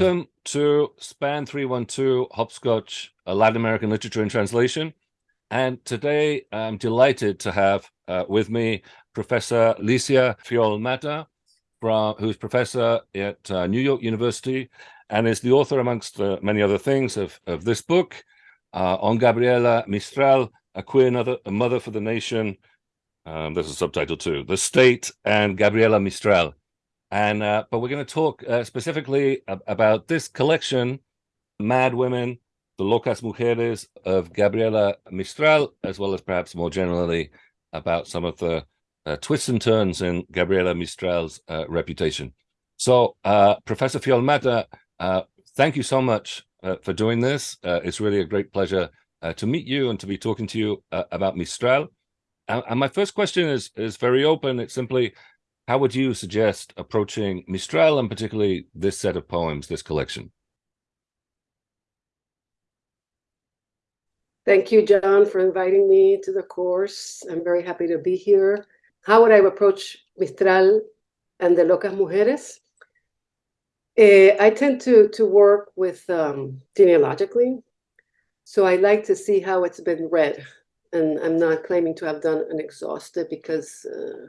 welcome to Span 312 Hopscotch, Latin American literature and translation. And today I'm delighted to have uh, with me Professor Licia Fiol-Matta, from, who's professor at uh, New York University and is the author, amongst uh, many other things, of, of this book uh, on Gabriela Mistral, A Queer Mother, a Mother for the Nation. Um, there's a subtitle too, The State and Gabriela Mistral. And uh, but we're going to talk uh, specifically ab about this collection, Mad Women, the Locas Mujeres of Gabriela Mistral, as well as perhaps more generally about some of the uh, twists and turns in Gabriela Mistral's uh, reputation. So, uh, Professor Fiol-Matta, uh, thank you so much for doing this. it's really a great pleasure to meet you and to be talking to you about Mistral. And, and my first question is is very open. It's simply, how would you suggest approaching Mistral and particularly this set of poems, this collection? Thank you, John, for inviting me to the course. I'm very happy to be here. How would I approach Mistral and the Locas Mujeres? Uh, I tend to, to work with um, genealogically. So I like to see how it's been read. And I'm not claiming to have done an exhaustive because uh,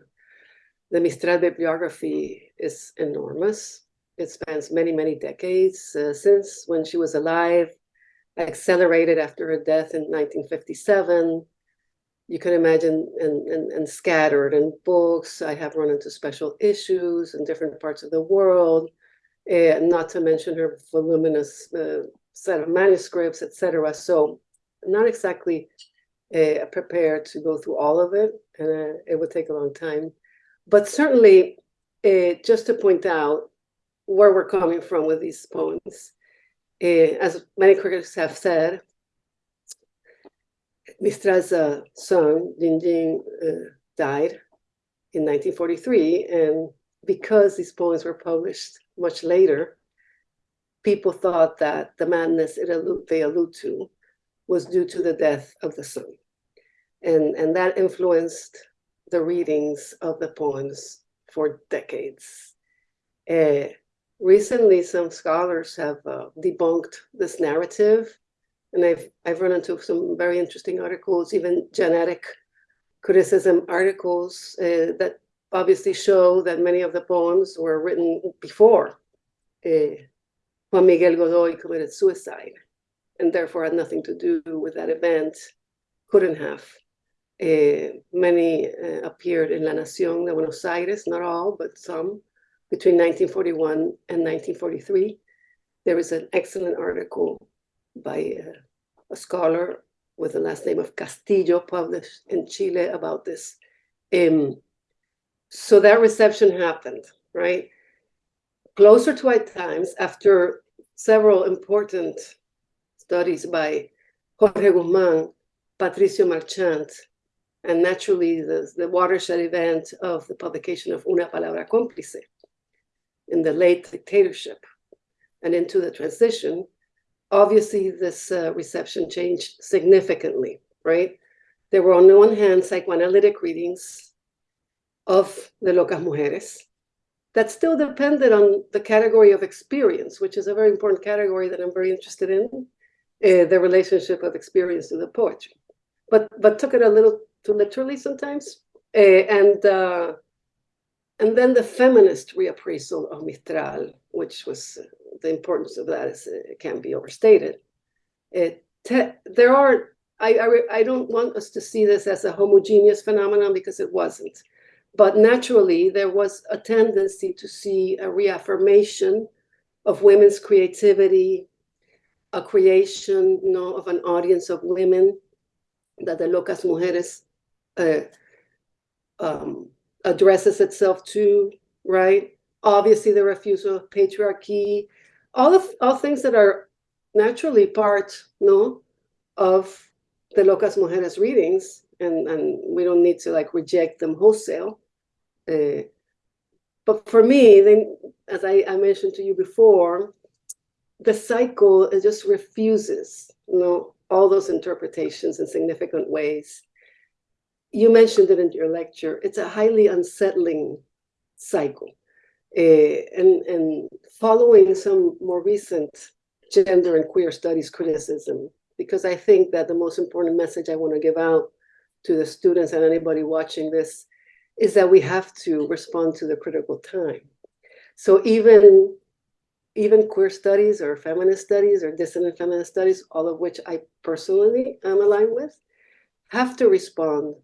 the Mistral bibliography is enormous. It spans many, many decades uh, since when she was alive, accelerated after her death in 1957. You can imagine, and, and, and scattered in books. I have run into special issues in different parts of the world, uh, not to mention her voluminous uh, set of manuscripts, etc. So, not exactly uh, prepared to go through all of it, and uh, it would take a long time. But certainly, uh, just to point out where we're coming from with these poems, uh, as many critics have said, Mistral's uh, son, Yin Yin, uh, died in 1943. And because these poems were published much later, people thought that the madness they allude to was due to the death of the son. And, and that influenced the readings of the poems for decades. Uh, recently, some scholars have uh, debunked this narrative, and I've, I've run into some very interesting articles, even genetic criticism articles uh, that obviously show that many of the poems were written before uh, Juan Miguel Godoy committed suicide, and therefore had nothing to do with that event, couldn't have. Uh, many uh, appeared in La Nación de Buenos Aires, not all, but some, between 1941 and 1943. There is an excellent article by uh, a scholar with the last name of Castillo, published in Chile about this. Um, so that reception happened, right? Closer to our times, after several important studies by Jorge Guzmán, Patricio Marchant, and naturally the, the watershed event of the publication of Una Palabra Cómplice in the late dictatorship and into the transition, obviously this uh, reception changed significantly, right? There were on the one hand psychoanalytic readings of the Locas Mujeres that still depended on the category of experience, which is a very important category that I'm very interested in, uh, the relationship of experience to the poetry. But, but took it a little too literally sometimes. Uh, and uh, and then the feminist reappraisal of Mistral, which was uh, the importance of that is it can't be overstated. It there are I, I I don't want us to see this as a homogeneous phenomenon because it wasn't, but naturally there was a tendency to see a reaffirmation of women's creativity, a creation you know, of an audience of women that the Locas Mujeres uh, um, addresses itself to, right? Obviously, the refusal of patriarchy, all of all things that are naturally part, no, of the Locas Mujeres readings, and and we don't need to like reject them wholesale. Uh, but for me, then, as I, I mentioned to you before, the cycle it just refuses, you know, all those interpretations in significant ways you mentioned it in your lecture, it's a highly unsettling cycle. uh, and, and following some more recent gender and queer studies criticism, because I think that the most important message I want to give out to the students and anybody watching this is that we have to respond to the critical time. So even even queer studies or feminist studies or dissident feminist studies, all of which I personally am aligned with, have to respond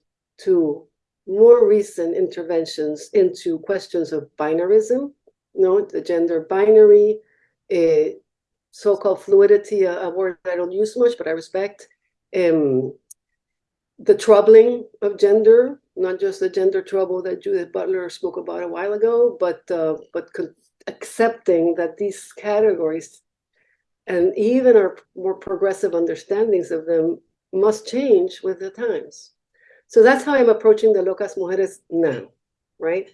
to more recent interventions into questions of binarism, you know, the gender binary, uh, so-called fluidity, a, a, word I don't use much, but I respect, um, the troubling of gender, not just the gender trouble that Judith Butler spoke about a while ago, but uh, but accepting that these categories and even our more progressive understandings of them must change with the times. So that's how I'm approaching the Locas Mujeres now, right?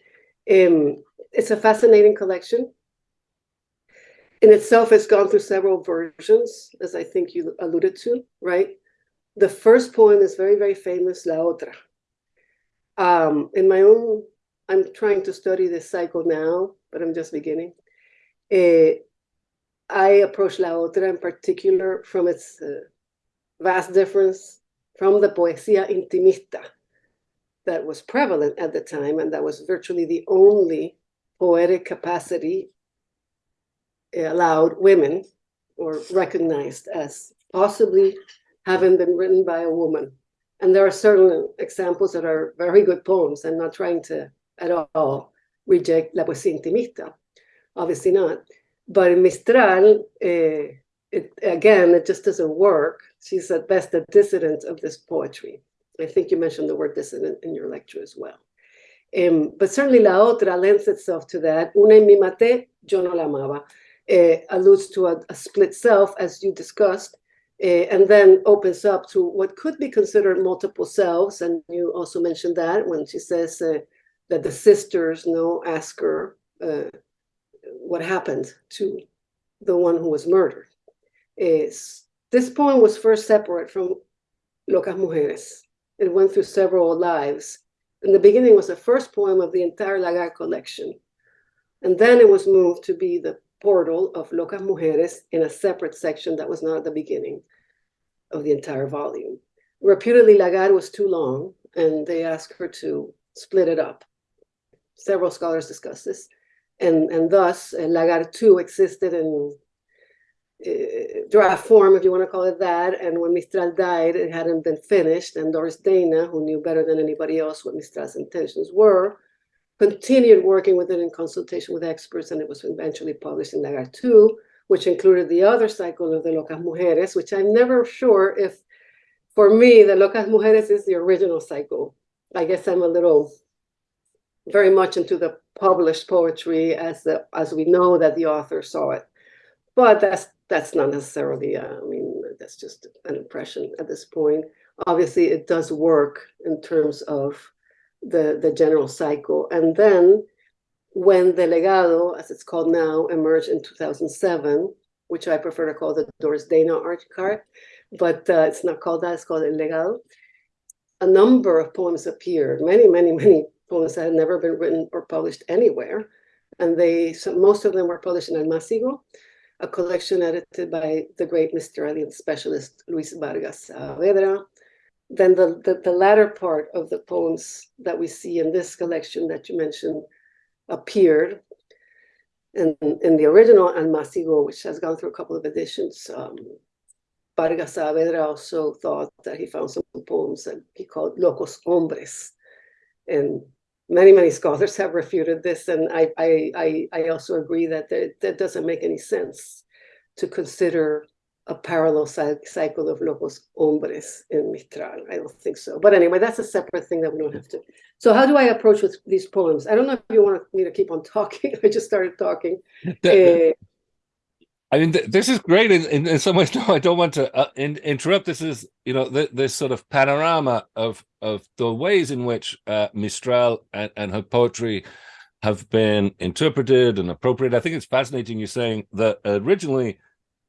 Um, it's a fascinating collection. In itself, it's gone through several versions, as I think you alluded to, right? The first poem is very, very famous, La Otra. Um, in my own, I'm trying to study this cycle now, but I'm just beginning. Uh, I approach La Otra in particular from its uh, vast difference from the poesía intimista that was prevalent at the time and that was virtually the only poetic capacity allowed women or recognized as possibly having been written by a woman. And there are certain examples that are very good poems. I'm not trying to at all reject La Poesía Intimista, obviously not. But in Mistral, uh, it, again, it just doesn't work. She's at best a dissident of this poetry. I think you mentioned the word dissident in your lecture as well. Um, but certainly La Otra lends itself to that. Una en mi maté, yo no la amaba. Uh, alludes to a, a, split self, as you discussed, uh, and then opens up to what could be considered multiple selves. And you also mentioned that when she says uh, that the sisters know, ask her what happened to the one who was murdered. Is this poem was first separate from Locas Mujeres. It went through several lives. In the beginning was the first poem of the entire Lagar collection. And then it was moved to be the portal of Locas Mujeres in a separate section that was not at the beginning of the entire volume. Reputedly, Lagar was too long, and they asked her to split it up. Several scholars discuss this. And, and thus, uh, Lagar 2 existed in Eh, draft form, if you want to call it that. And when Mistral died, it hadn't been finished. And Doris Dana, who knew better than anybody else what Mistral's intentions were, continued working with it in consultation with experts, and it was eventually published in Lagar 2, which included the other cycle of the Locas Mujeres, which I'm never sure if, for me, the Locas Mujeres is the original cycle. I guess I'm a little very much into the published poetry as the as we know that the author saw it. But that's that's not necessarily, uh, I mean, that's just an impression at this point. Obviously, it does work in terms of the, the general cycle. And then when the legado, as it's called now, emerged in 2007, which I prefer to call the Doris Dana archive, but uh, it's not called that, it's called El Legado. A number of poems appeared, many, many, many poems that had never been written or published anywhere. And they, so most of them were published in Almácigo, a collection edited by the great Mistralian specialist Luis Vargas Saavedra, then the, the, the, latter part of the poems that we see in this collection that you mentioned appeared. in, in the original Almácigo, which has gone through a couple of editions, um, Vargas Saavedra also thought that he found some poems that he called Locos Hombres. And many, many scholars have refuted this. And I, I, I, I also agree that that doesn't make any sense to consider a parallel cycle of locos hombres in Mistral. I don't think so. But anyway, that's a separate thing that we don't have to. So how do I approach with these poems? I don't know if you want me to keep on talking. I just started talking. uh, I mean, th this is great in, in, in, some ways. No, I don't want to uh, in, interrupt. This is, you know, th this sort of panorama of of the ways in which uh, Mistral and, and her poetry have been interpreted and appropriated. I think it's fascinating you saying that originally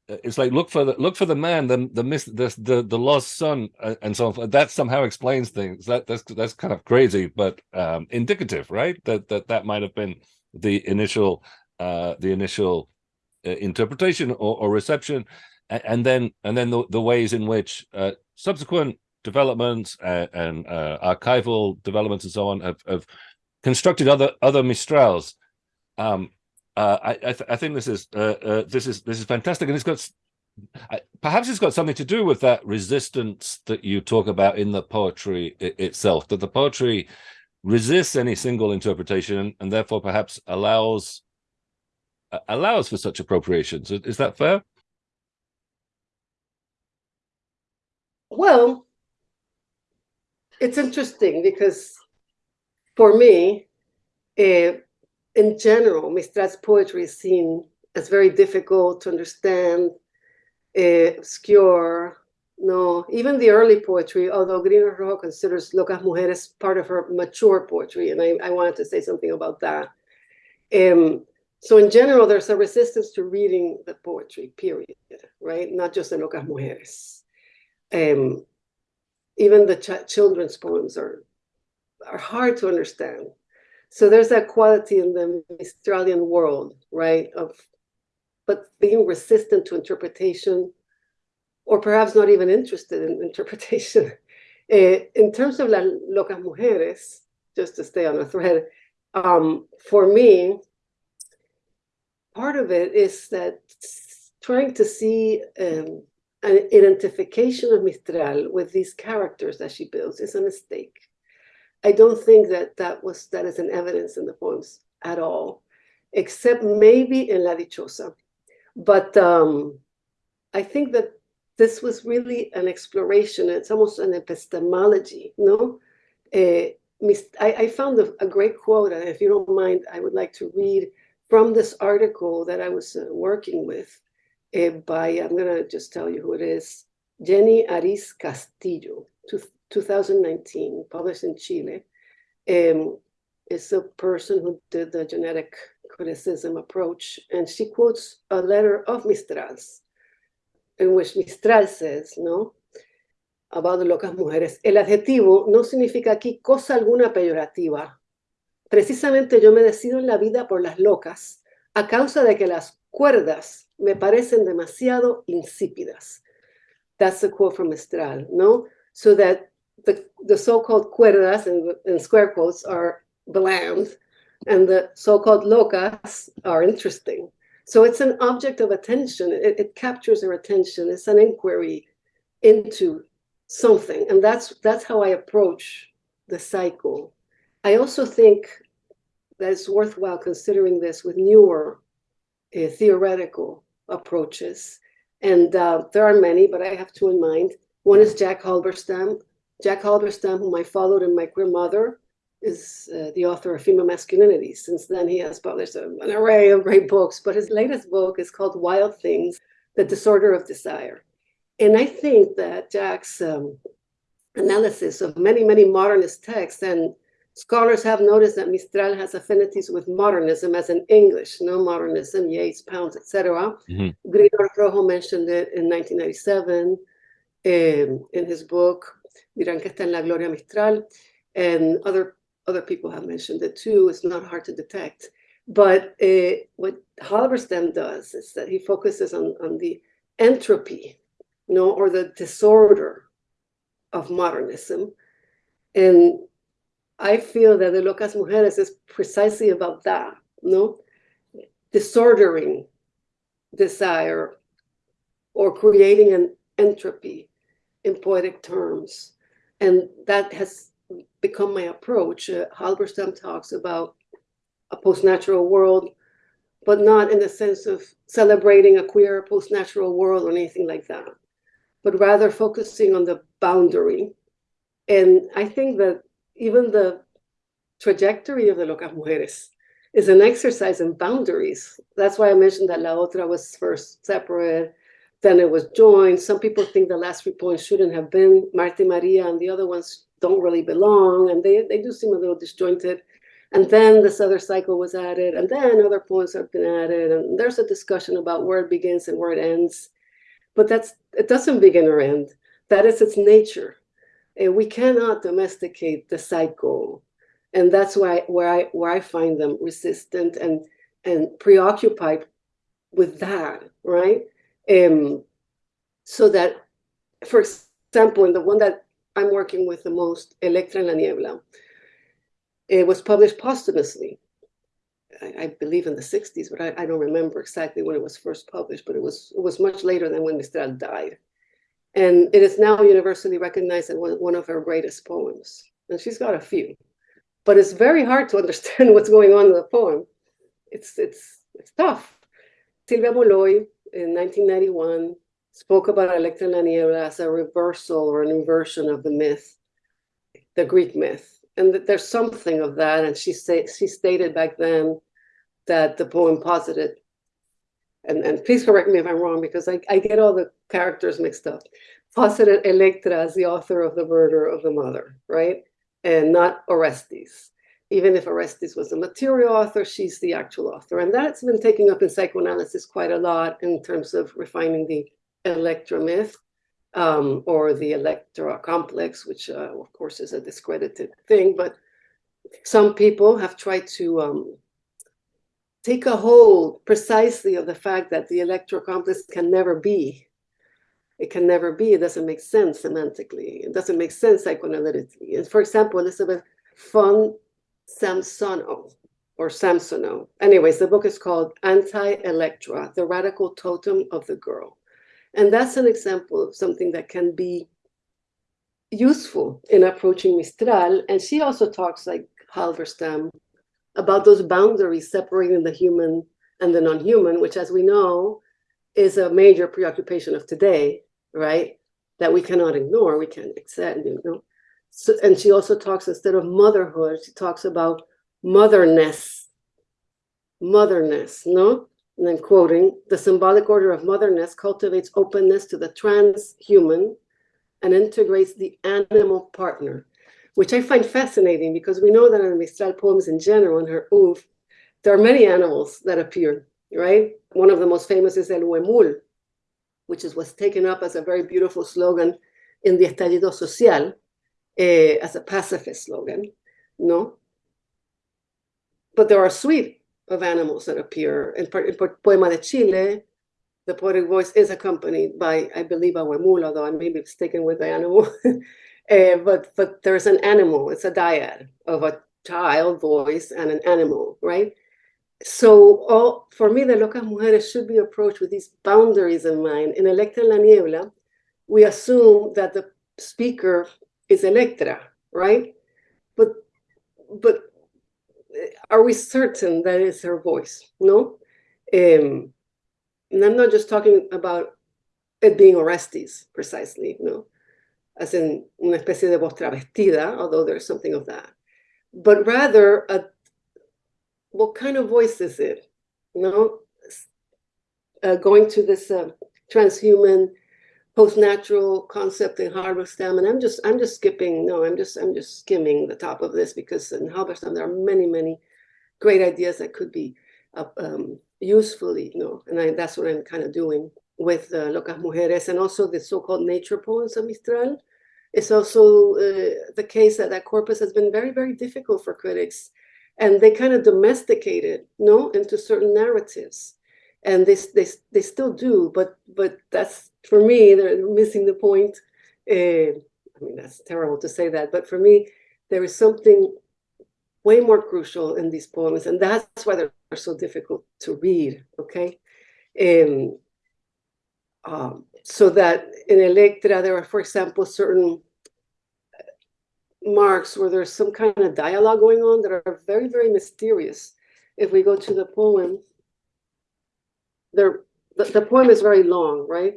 it's like look for the look for the man the the miss the the, the lost son uh, and so on that somehow explains things that that's that's kind of crazy but um indicative right that that that might have been the initial uh, the initial uh, interpretation or, or, reception, and, and, then and then the, the ways in which uh, subsequent developments and, and uh, archival developments and so on have, have constructed other other Mistrals. Um, uh, I I, th I, think this is uh, this is this is fantastic, and it's got perhaps it's got something to do with that resistance that you talk about in the poetry itself. That the poetry resists any single interpretation and therefore perhaps allows allows for such appropriations. Is that fair? Well, it's interesting because for me, uh, in general, Mistral's poetry is seen as very difficult to understand, uh, obscure. No, even the early poetry, although Grinor Rojo considers Locas Mujeres part of her mature poetry, and I, I wanted to say something about that. Um, so in general, there's a resistance to reading the poetry, period, right? Not just the Locas Mujeres. Um, even the ch children's poems are are hard to understand. So there's that quality in the Mistralian world, right? Of but being resistant to interpretation, or perhaps not even interested in interpretation. Uh, in terms of las locas mujeres, just to stay on the thread, um, for me, part of it is that trying to see um, an identification of Mistral with these characters that she builds is a mistake. I don't think that that was that is an evidence in the poems at all, except maybe in La Dichosa. But um, I think that this was really an exploration. It's almost an epistemology, no? Uh, I, I, found a, a, great quote, and if you don't mind, I would like to read from this article that I was uh, working with uh, by, I'm going to just tell you who it is, Jenny Aris Castillo, 2019, published in Chile. Um, is a person who did the genetic criticism approach, and she quotes a letter of Mistral's, in which Mistral says, ¿no? About the locas mujeres. El adjetivo no significa aquí cosa alguna peyorativa. Precisamente yo me decido en la vida por las locas a causa de que las cuerdas me parecen demasiado insípidas. That's a quote from Mistral, no? So that the, the so-called cuerdas, in, in square quotes, are bland, and the so-called locas are interesting. So it's an object of attention. It, it captures our attention. It's an inquiry into something, and that's that's how I approach the cycle. I also think that it's worthwhile considering this with newer uh, theoretical approaches. And uh, there are many, but I have two in mind. One is Jack Halberstam. Jack Halberstam, whom I followed in my queer mother, is uh, the author of Female Masculinity. Since then, he has published an array of great books, but his latest book is called Wild Things, The Disorder of Desire. And I think that Jack's um, analysis of many, many modernist texts and Scholars have noticed that Mistral has affinities with modernism as in English, no modernism, Yeats, Pounds, etc. Mm-hmm. Grinor Rojo mentioned it in 1997 um, in his book, Dirán que está en la Gloria Mistral, and other, other people have mentioned it too. It's not hard to detect. But uh, what Halberstam does is that he focuses on, on the entropy, you know, or the disorder of modernism. And I feel that the Locas Mujeres is precisely about that, no? Disordering desire or creating an entropy in poetic terms. And that has become my approach. Uh, Halberstam talks about a post-natural world, but not in the sense of celebrating a queer post-natural world or anything like that, but rather focusing on the boundary. And I think that even the trajectory of the Locas Mujeres is an exercise in boundaries. That's why I mentioned that La Otra was first separate, then it was joined. Some people think the last three points shouldn't have been Marta Maria and the other ones don't really belong and they, they do seem a little disjointed. And then this other cycle was added and then other points have been added and there's a discussion about where it begins and where it ends. But that's it doesn't begin or end. That is its nature. And we cannot domesticate the cycle. and that's why where I where I find them resistant and and preoccupied with that, right? Um, so that, for example, in the one that I'm working with the most, Electra en la Niebla, it was published posthumously. I, I believe in the 60s, but I, I, don't remember exactly when it was first published, but it was it was much later than when Mistral died. And it is now universally recognized as one, of her greatest poems. And she's got a few, but it's very hard to understand what's going on in the poem. It's it's it's tough. Sylvia Molloy in 1991 spoke about Electra la as a reversal or an inversion of the myth, the Greek myth. And that there's something of that. And she say, she stated back then that the poem posited, and, and please correct me if I'm wrong, because I, I get all the characters mixed up, posited Electra as the author of the murder of the mother, right? And not Orestes even if Orestes was the material author, she's the actual author. And that's been taken up in psychoanalysis quite a lot in terms of refining the Electra myth um, or the Electra complex, which uh, of course is a discredited thing. But some people have tried to um, take a hold precisely of the fact that the Electra complex can never be. It can never be. It doesn't make sense semantically. It doesn't make sense psychoanalytically. And for example, Elisabeth von Samsonow or Samsonow. Anyways, the book is called Anti-Electra, The Radical Totem of the Girl. And that's an example of something that can be useful in approaching Mistral. And she also talks like Halberstam about those boundaries separating the human and the non-human, which as we know, is a major preoccupation of today, right? That we cannot ignore, we can't accept, you know. So, and she also talks instead of motherhood, she talks about motherness, motherness, no? And then quoting, the symbolic order of motherness cultivates openness to the transhuman and integrates the animal partner, which I find fascinating because we know that in Mistral poems in general, in her oeuvre, there are many animals that appear, right? One of the most famous is El Huemul, which is was taken up as a very beautiful slogan in the Estallido Social, uh, as a pacifist slogan, no? But there are a suite of animals that appear. In, in Poema de Chile, the poetic voice is accompanied by, I believe, a huemul, although I may be mistaken with the animal. uh, but, but there's an animal, it's a dyad of a child voice and an animal, right? So all, for me, the Locas Mujeres should be approached with these boundaries in mind. In Electra la Niebla, we assume that the speaker is Electra, right? But but are we certain that it's her voice? No. Um, and I'm not just talking about it being Orestes precisely, no, as in una especie de voz travestida, although there's something of that, but rather a what kind of voice is it? You know, uh, going to this uh, transhuman post-natural concept in Halberstam, and I'm just I'm just skipping. No, I'm just I'm just skimming the top of this because in Halberstam there are many many great ideas that could be uh, um, usefully, you know, and I, that's what I'm kind of doing with uh, Locas Mujeres and also the so-called nature poems of Mistral. It's also uh, the case that that corpus has been very, very difficult for critics and they kind of domesticated, no, into certain narratives and they, they, they still do, but but that's for me, they're missing the point. Uh, I mean, that's terrible to say that, but for me, there is something way more crucial in these poems, and that's why they're so difficult to read, okay? Um, um, so that in Electra, there are, for example, certain marks where there's some kind of dialogue going on that are very, very mysterious. If we go to the poem, the, the poem is very long, right?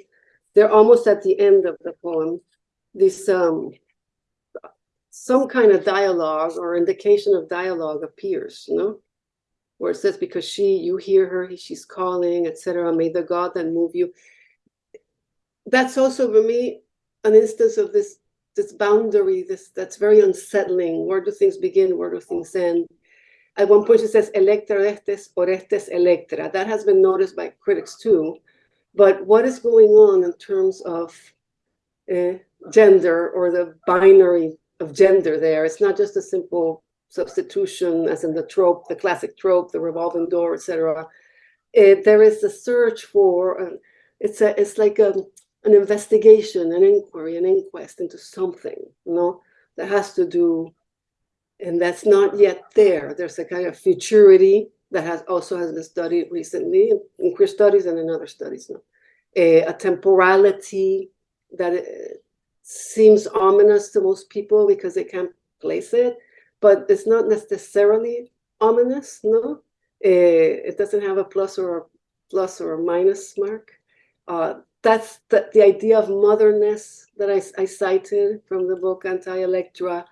They're almost at the end of the poem. This um, some kind of dialogue or indication of dialogue appears, you know, where it says because she, you hear her, she's calling, etc. May the God that move you. That's also for me an instance of this this boundary, this that's very unsettling. Where do things begin? Where do things end? At one point, she says, Electra Orestes, Orestes Electra. That has been noticed by critics too. But what is going on in terms of uh, gender or the binary of gender there? It's not just a simple substitution, as in the trope, the classic trope, the revolving door, etc. There is a search for, uh, it's a, it's like a, an investigation, an inquiry, an inquest into something, you know, that has to do, and that's not yet there. There's a kind of futurity that has also has been studied recently in queer studies and in other studies now. A, a temporality that uh, seems ominous to most people because they can't place it, but it's not necessarily ominous, no? Uh, it doesn't have a plus or a plus or a minus mark. Uh, that's the, the idea of motherness that I, I cited from the book Anti-Electra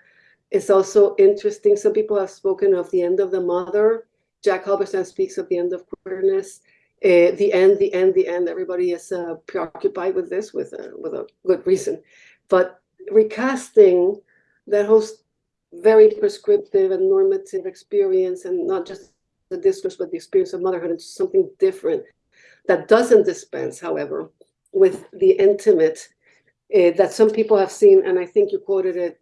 is also interesting. Some people have spoken of the end of the mother. Jack Halberstam speaks of the end of queerness. Uh, the end, the end, the end. Everybody is uh, preoccupied with this with a, with a good reason. But recasting that whole very prescriptive and normative experience and not just the discourse, but the experience of motherhood into something different that doesn't dispense, however, with the intimate uh, that some people have seen, and I think you quoted it,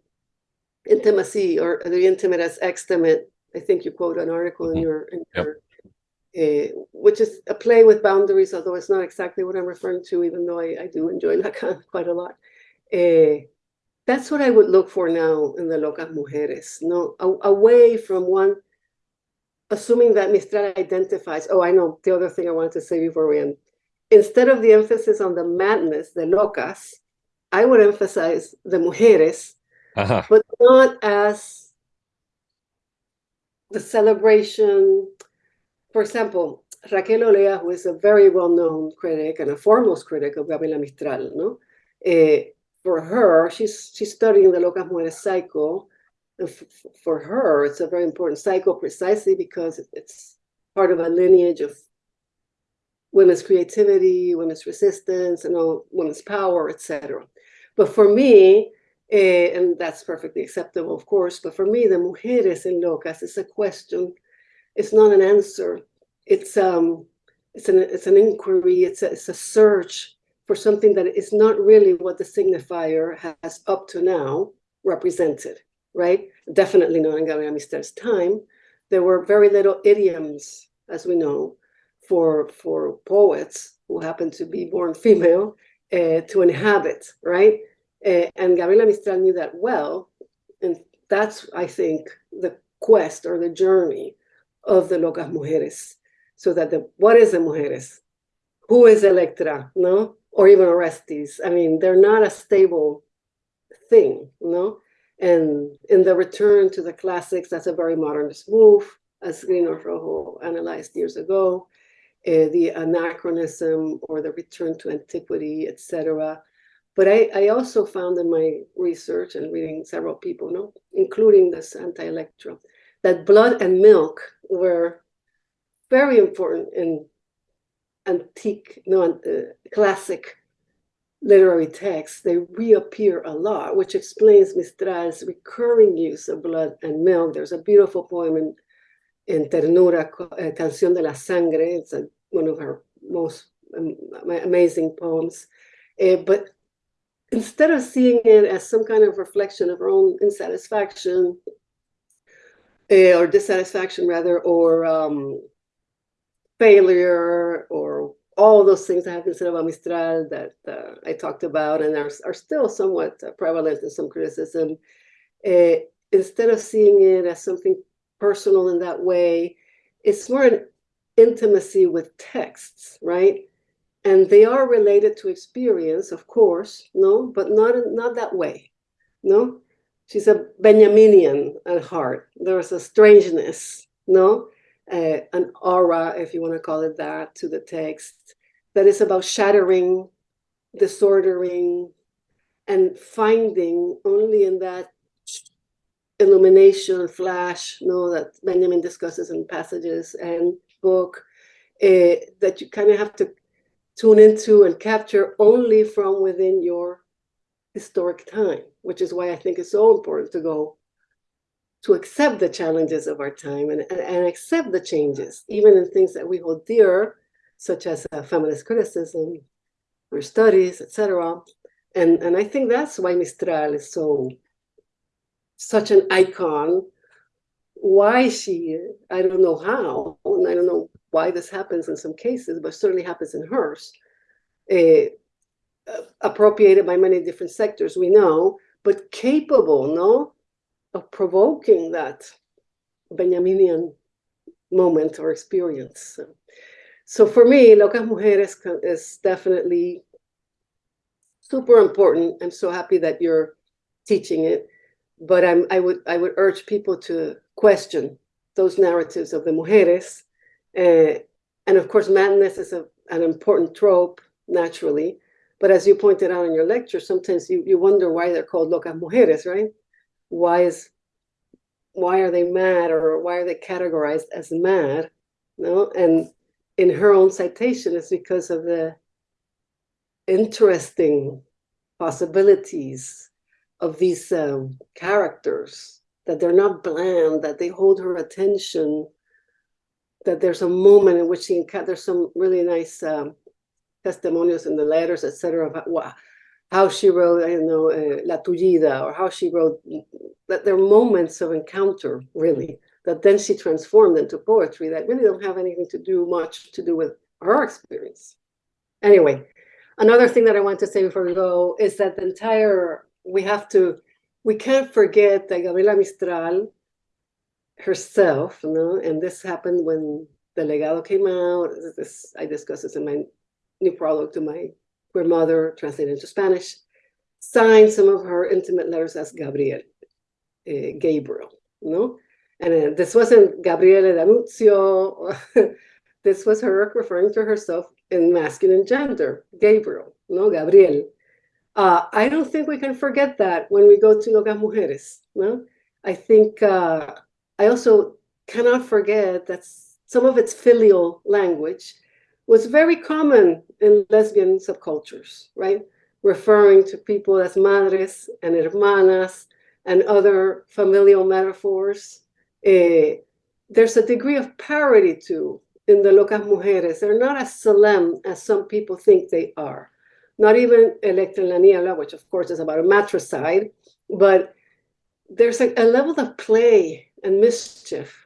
intimacy or the intimate as extimate. I think you quote an article in mm-hmm. your, in yep. your uh, which is a play with boundaries, although it's not exactly what I'm referring to, even though I, I do enjoy Lacan quite a lot. Uh, that's what I would look for now in the Locas Mujeres, no, away from one, assuming that Mistral identifies, oh, I know the other thing I wanted to say before we end. Instead of the emphasis on the madness, the locas, I would emphasize the mujeres, uh -huh. but not as the celebration. For example, Raquel Olea, who is a very well-known critic and a foremost critic of Gabriela Mistral, no? Uh, for her, she's she's studying the Locas Mujeres cycle. And for her, it's a very important cycle precisely because it's part of a lineage of women's creativity, women's resistance, and all women's power, etc. But for me, eh, and that's perfectly acceptable, of course, but for me, the mujeres en locas is a question. It's not an answer. It's um, it's an it's an inquiry. It's a, it's a search for something that is not really what the signifier has up to now represented, right? Definitely not in Gabriela Mistral's time. There were very little idioms, as we know, for, for poets who happen to be born female uh, to inhabit, right? Uh, and Gabriela Mistral knew that well. And that's, I think, the quest or the journey of the Locas Mujeres. So that the, what is the Mujeres? Who is Electra, no? or even Orestes. I mean, they're not a stable thing, know? And in the return to the classics, that's a very modernist move, as Grinor Rojo analyzed years ago, uh, the anachronism or the return to antiquity, etc. But I, I, also found in my research and reading several people, no, including this anti-Electra, that blood and milk were very important in antique, no, uh, classic literary texts, they reappear a lot, which explains Mistral's recurring use of blood and milk. There's a beautiful poem in, in Ternura, uh, Canción de la Sangre. It's a, one of her most amazing poems. Uh, but instead of seeing it as some kind of reflection of her own insatisfaction, uh, or dissatisfaction rather, or um, failure or all those things that have been said about Mistral that uh, I talked about and are, are still somewhat uh, prevalent in some criticism, instead of seeing it as something personal in that way, it's more an intimacy with texts, right? And they are related to experience, of course, no, but not, not that way, no? She's a Benjaminian at heart. There's a strangeness, no? uh, an aura, if you want to call it that, to the text that is about shattering, disordering, and finding only in that illumination flash, you know, that Benjamin discusses in passages and book, uh, that you kind of have to tune into and capture only from within your historic time, which is why I think it's so important to go to accept the challenges of our time and, and, and accept the changes, even in things that we hold dear, such as uh, feminist criticism, or studies, etc. And, and I think that's why Mistral is so such an icon why she, I don't know how, and I don't know why this happens in some cases, but certainly happens in hers, uh, appropriated by many different sectors, we know, but capable, no, of provoking that Benjaminian moment or experience. So, so for me, Locas Mujeres is definitely super important. I'm so happy that you're teaching it, but I'm, I would I would urge people to question those narratives of the mujeres, uh, and of course, madness is a, an important trope naturally. But as you pointed out in your lecture, sometimes you, you wonder why they're called locas mujeres, right? Why is why are they mad or why are they categorized as mad? No, and in her own citation is because of the interesting possibilities of these um, characters, that they're not bland, that they hold her attention, that there's a moment in which she there's some really nice um, testimonials in the letters, etc., about how she wrote, I know, uh, La Tullida, or how she wrote, that there are moments of encounter, really, that then she transformed into poetry that really don't have anything to do much to do with her experience. Anyway, another thing that I want to say before we go is that the entire, we have to, we can't forget that Gabriela Mistral herself, you know, and this happened when the legado came out. This I discuss this in my new prologue to my queer mother, translated into Spanish, signed some of her intimate letters as Gabriel, uh, Gabriel, you know? And uh, this wasn't Gabriele D'Annunzio. this was her referring to herself in masculine gender, Gabriel, no, Gabriel. Uh, I don't think we can forget that when we go to Locas Mujeres. No? I think uh, I also cannot forget that some of its filial language was very common in lesbian subcultures, right? Referring to people as madres and hermanas and other familial metaphors uh, there's a degree of parity too in the Locas Mujeres. They're not as solemn as some people think they are. Not even Electra which of course is about a matricide, but there's a, a level of play and mischief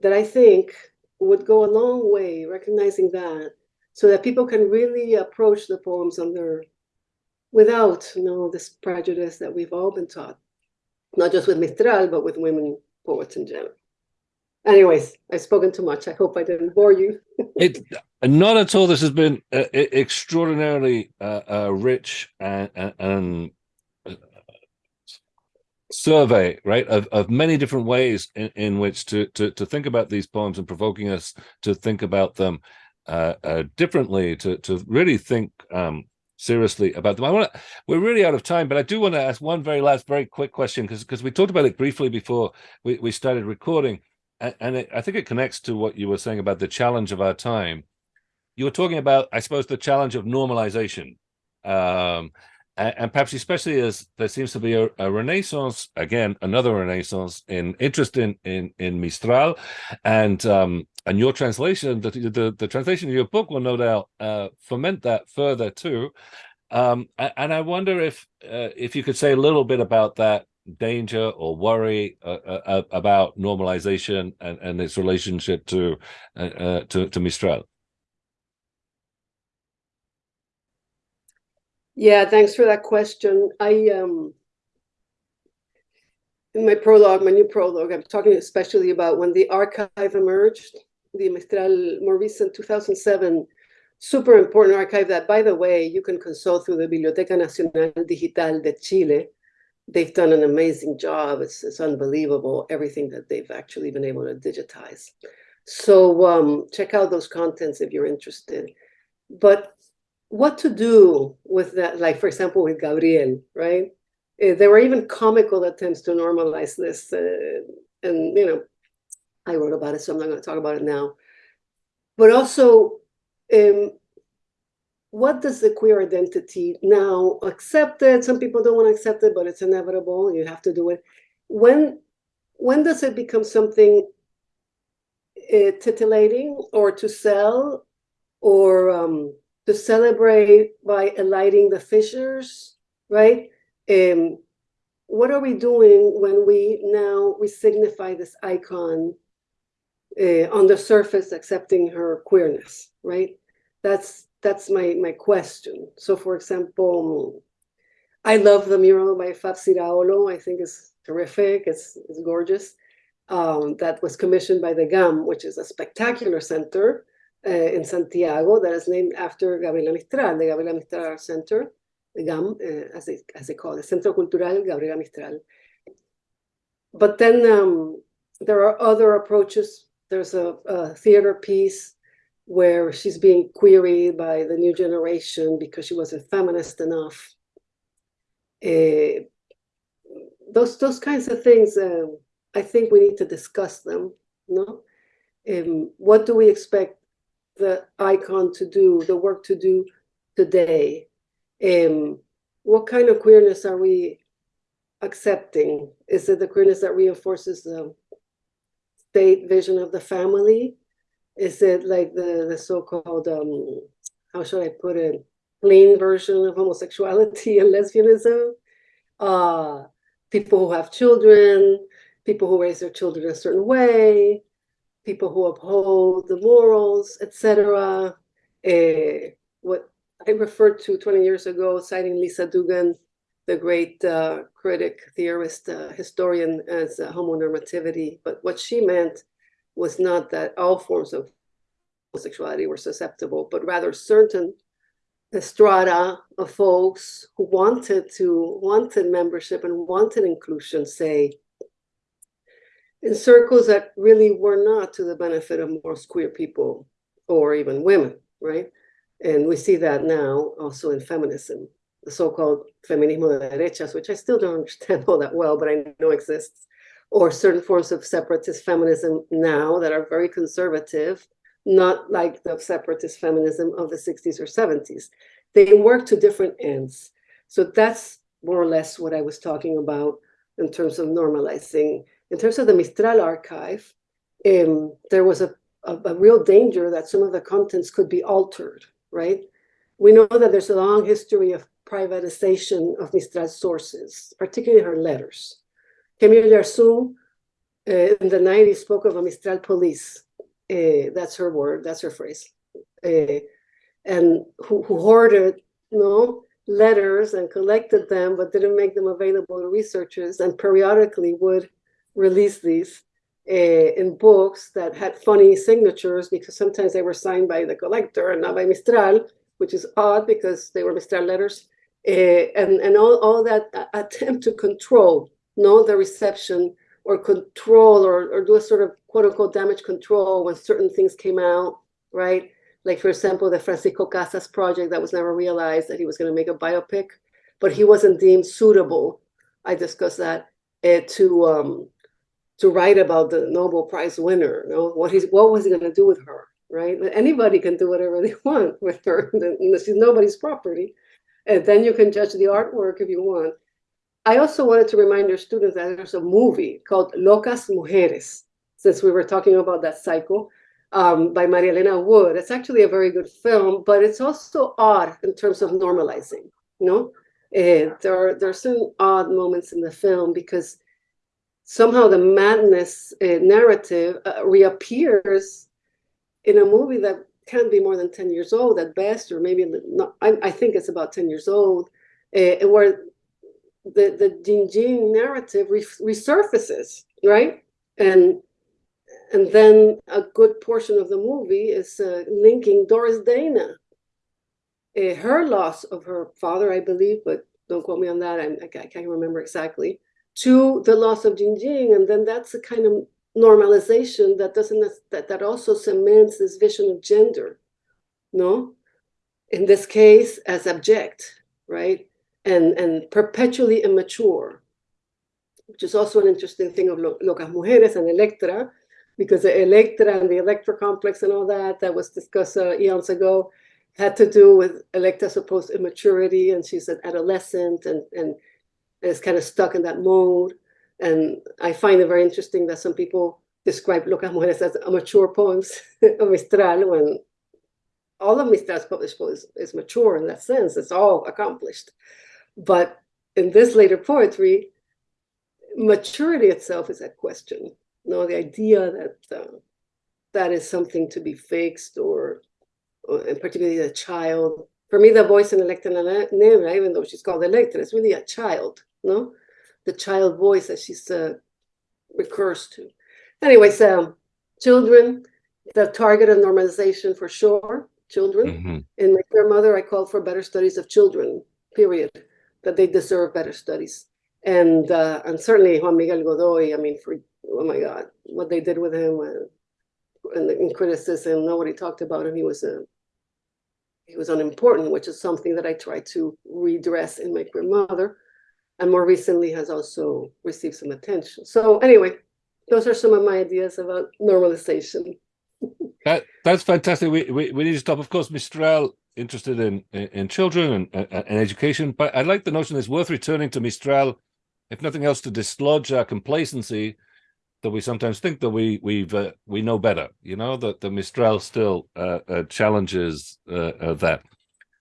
that I think would go a long way, recognizing that, so that people can really approach the poems under without you know this prejudice that we've all been taught, not just with Mistral, but with women poets in general. Anyways, I've spoken too much. I hope I didn't bore you. it not at all. This has been uh, extraordinarily uh, uh, rich and, and uh, survey, right, of, of many different ways in, in which to, to to think about these poems and provoking us to think about them uh, uh, differently, to to really think um, seriously about them. I want to, we're really out of time, but I do want to ask one very last, very quick question because because we talked about it briefly before we, we started recording. And, and it, I think it connects to what you were saying about the challenge of our time. You were talking about, I suppose, the challenge of normalization. Um, and, and perhaps especially as there seems to be a, a, renaissance again another renaissance in interest in in in mistral and um and your translation, the, the, the translation of your book will no doubt uh, foment that further too. Um, and I wonder if uh, if you could say a little bit about that danger or worry uh, uh, uh about normalization and, and its relationship to uh, to, to Mistral. Yeah, thanks for that question. I um in my prologue, my new prologue, I'm talking especially about when the archive emerged the Mistral more recent 2007 super important archive that, by the way, you can consult through the Biblioteca Nacional Digital de Chile. They've done an amazing job. It's, it's unbelievable, everything that they've actually been able to digitize. So um, check out those contents if you're interested. But what to do with that, like, for example, with Gabriel, right? Uh, there were even comical attempts to normalize this. Uh, and, you know, I wrote about it, so I'm not going to talk about it now. But also, um, what does the queer identity now accept it? Some people don't want to accept it, but it's inevitable. You have to do it. When when does it become something uh, titillating or to sell or um, to celebrate by alighting the fissures, right? Um, what are we doing when we now we signify this icon uh, on the surface accepting her queerness, right? That's that's my my question. So, for example, I love the mural by Fab Ciraolo. I think it's terrific. It's it's gorgeous. Um, that was commissioned by the GAM, which is a spectacular center in Santiago that is named after Gabriela Mistral, the Gabriela Mistral Center, the GAM, uh, as, they, as they call it, Centro Cultural Gabriela Mistral. But then um, there are other approaches. There's a, a theater piece where she's being queried by the new generation because she wasn't feminist enough. Uh, those those kinds of things, uh, I think we need to discuss them. No, um, what do we expect the icon to do, the work to do today? Um, what kind of queerness are we accepting? Is it the queerness that reinforces the state vision of the family? Is it like the, the so-called, um, how should I put it, clean version of homosexuality and lesbianism? Uh, people who have children, people who raise their children a certain way, people who uphold the morals, etc. Uh, what I referred to 20 years ago, citing Lisa Duggan, the great uh, critic, theorist, uh, historian, as homonormativity. But what she meant was not that all forms of homosexuality were susceptible, but rather certain strata of folks who wanted to wanted membership and wanted inclusion, say, in circles that really were not to the benefit of most queer people or even women, right? And we see that now also in feminism, the so-called feminismo de derechas, which I still don't understand all that well, but I know exists, or certain forms of separatist feminism now that are very conservative, not like the separatist feminism of the 60s or 70s. They work to different ends. So that's more or less what I was talking about in terms of normalizing. In terms of the Mistral archive, um, there was a, a, a real danger that some of the contents could be altered right? We know that there's a long history of privatization of Mistral's sources, particularly her letters. Camille Yarsoum uh, in the 90s spoke of a Mistral police. Uh, that's her word, that's her phrase. Uh, and who, who hoarded you know, letters and collected them, but didn't make them available to researchers and periodically would release these uh, in books that had funny signatures because sometimes they were signed by the collector and not by Mistral, which is odd because they were Mistral letters. Uh, and and all, all that attempt to control, know the reception or control or, or do a sort of quote unquote damage control when certain things came out, right? Like, for example, the Francisco Casas project that was never realized that he was going to make a biopic, but he wasn't deemed suitable. I discussed that uh, to um, to write about the Nobel Prize winner. You know, what he's what was he going to do with her, right? Anybody can do whatever they want with her. She's nobody's property, and then you can judge the artwork if you want. I also wanted to remind your students that there's a movie called Locas Mujeres, since we were talking about that cycle, um, by Maria Elena Wood. It's actually a very good film, but it's also odd in terms of normalizing. You know, uh, there are there are some odd moments in the film because somehow the madness uh, narrative uh, reappears in a movie that can't be more than 10 years old at best, or maybe not, I, I think it's about 10 years old, uh, where the, the Yin Yin narrative re resurfaces, right? And and then a good portion of the movie is uh, linking Doris Dana, uh, her loss of her father, I believe, but don't quote me on that. I, I can't remember exactly to the loss of Yin Yin. And then that's a kind of normalization that doesn't, that, that also cements this vision of gender, no? In this case, as abject, right? And, and perpetually immature, which is also an interesting thing of Locas Mujeres and Electra, because the Electra and the Electra complex and all that, that was discussed uh, eons ago, had to do with Electra's supposed immaturity, and she's an adolescent, and, and is kind of stuck in that mode. And I find it very interesting that some people describe Locas Mujeres as a mature poems of Mistral when all of Mistral's published poems is mature in that sense. It's all accomplished. But in this later poetry, maturity itself is a question. No, the idea that uh, that is something to be fixed, or, or and particularly a child. For me, the voice in Electra Negra, even though she's called Electra, is really a child. No, the child voice that she's uh, recurs to. Anyways, um, children, the target of normalization for sure. Children. Mhm. In my grandmother, I called for better studies of children. Period. That they deserve better studies. And uh, and certainly Juan Miguel Godoy. I mean, for oh my God, what they did with him uh, in, in criticism. Nobody talked about him. He was a he was unimportant, which is something that I tried to redress in my grandmother, and more recently has also received some attention. So anyway, those are some of my ideas about normalization. That that's fantastic. We, we we need to stop. Of course, Mistral interested in in, in children and, and and education, but I like the notion it's worth returning to Mistral, if nothing else, to dislodge our complacency that we sometimes think that we we've uh, we know better. You know that the Mistral still uh, uh, challenges uh, uh, that.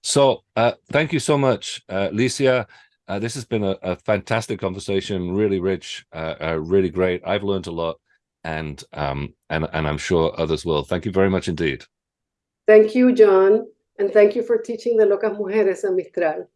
So uh, thank you so much, Licia. Uh, this has been a, a fantastic conversation, really rich, uh, uh, really great. I've learned a lot, and um, and and I'm sure others will. Thank you very much indeed. Thank you, John, and thank you for teaching the Locas Mujeres a Mistral.